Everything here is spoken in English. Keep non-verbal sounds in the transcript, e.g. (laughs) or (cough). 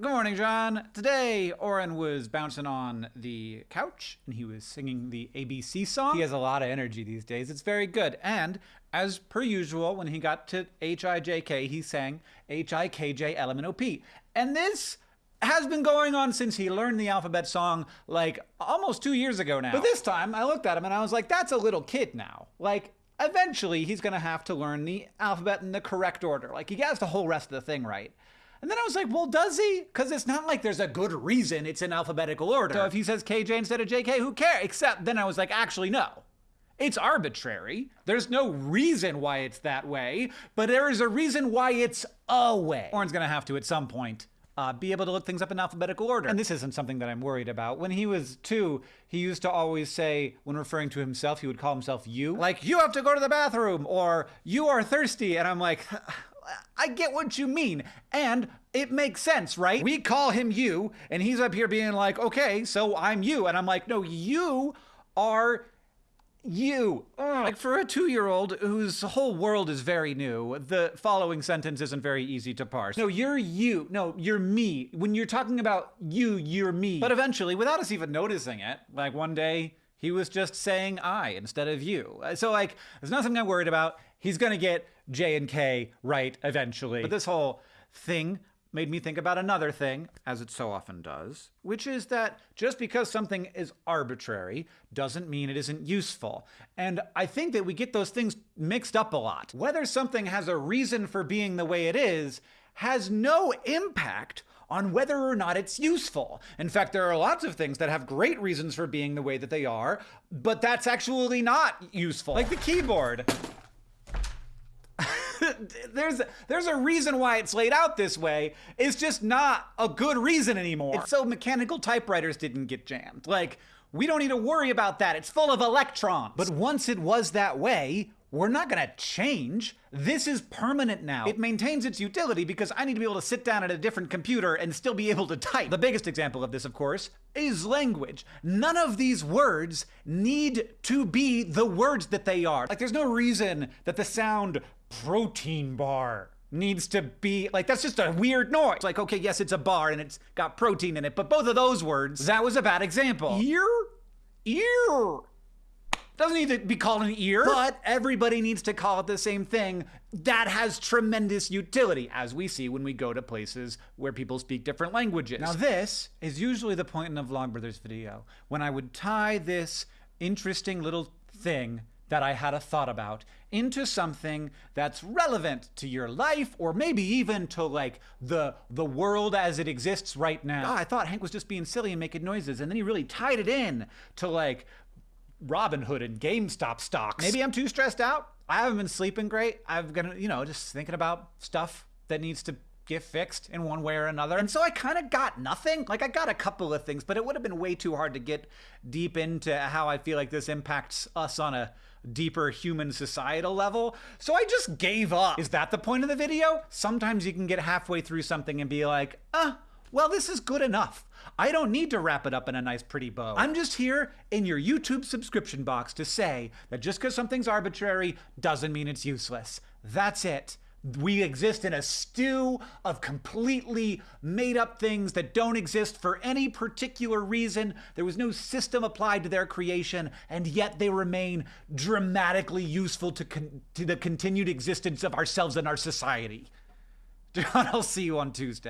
Good morning, John. Today, Orin was bouncing on the couch and he was singing the ABC song. He has a lot of energy these days. It's very good. And as per usual, when he got to H-I-J-K, he sang H-I-K-J-L-M-N-O-P. And this has been going on since he learned the alphabet song like almost two years ago now. But this time, I looked at him and I was like, that's a little kid now. Like, eventually, he's gonna have to learn the alphabet in the correct order. Like, he gets the whole rest of the thing right. And then I was like, well, does he? Because it's not like there's a good reason it's in alphabetical order. So if he says KJ instead of JK, who cares? Except then I was like, actually, no. It's arbitrary. There's no reason why it's that way, but there is a reason why it's a way. Orin's gonna have to at some point uh, be able to look things up in alphabetical order. And this isn't something that I'm worried about. When he was two, he used to always say, when referring to himself, he would call himself you. Like, you have to go to the bathroom, or you are thirsty. And I'm like, (laughs) I get what you mean. And it makes sense, right? We call him you, and he's up here being like, okay, so I'm you. And I'm like, no, you are you. Ugh. Like for a two year old whose whole world is very new, the following sentence isn't very easy to parse. No, you're you. No, you're me. When you're talking about you, you're me. But eventually, without us even noticing it, like one day, he was just saying I instead of you. Uh, so, like, there's nothing I'm worried about. He's gonna get J and K right eventually. But this whole thing made me think about another thing, as it so often does, which is that just because something is arbitrary doesn't mean it isn't useful. And I think that we get those things mixed up a lot. Whether something has a reason for being the way it is has no impact on whether or not it's useful. In fact, there are lots of things that have great reasons for being the way that they are, but that's actually not useful. Like the keyboard. (laughs) there's there's a reason why it's laid out this way. It's just not a good reason anymore. It's so mechanical typewriters didn't get jammed. Like we don't need to worry about that. It's full of electrons. But once it was that way, we're not gonna change. This is permanent now. It maintains its utility because I need to be able to sit down at a different computer and still be able to type. The biggest example of this, of course, is language. None of these words need to be the words that they are. Like, there's no reason that the sound protein bar needs to be like that's just a weird noise. Like, okay, yes, it's a bar and it's got protein in it, but both of those words, that was a bad example. Ear? Ear. Doesn't need to be called an ear, but everybody needs to call it the same thing. That has tremendous utility, as we see when we go to places where people speak different languages. Now, this is usually the point in a Vlogbrothers video when I would tie this interesting little thing that I had a thought about into something that's relevant to your life or maybe even to like the the world as it exists right now. Oh, I thought Hank was just being silly and making noises and then he really tied it in to like Robinhood and GameStop stocks. Maybe I'm too stressed out. I haven't been sleeping great. I've been, you know, just thinking about stuff that needs to get fixed in one way or another. And so I kind of got nothing. Like I got a couple of things, but it would have been way too hard to get deep into how I feel like this impacts us on a deeper human societal level. So I just gave up. Is that the point of the video? Sometimes you can get halfway through something and be like, ah, well, this is good enough. I don't need to wrap it up in a nice, pretty bow. I'm just here in your YouTube subscription box to say that just because something's arbitrary doesn't mean it's useless. That's it. We exist in a stew of completely made up things that don't exist for any particular reason. There was no system applied to their creation, and yet they remain dramatically useful to, to the continued existence of ourselves and our society. (laughs) John, I'll see you on Tuesday.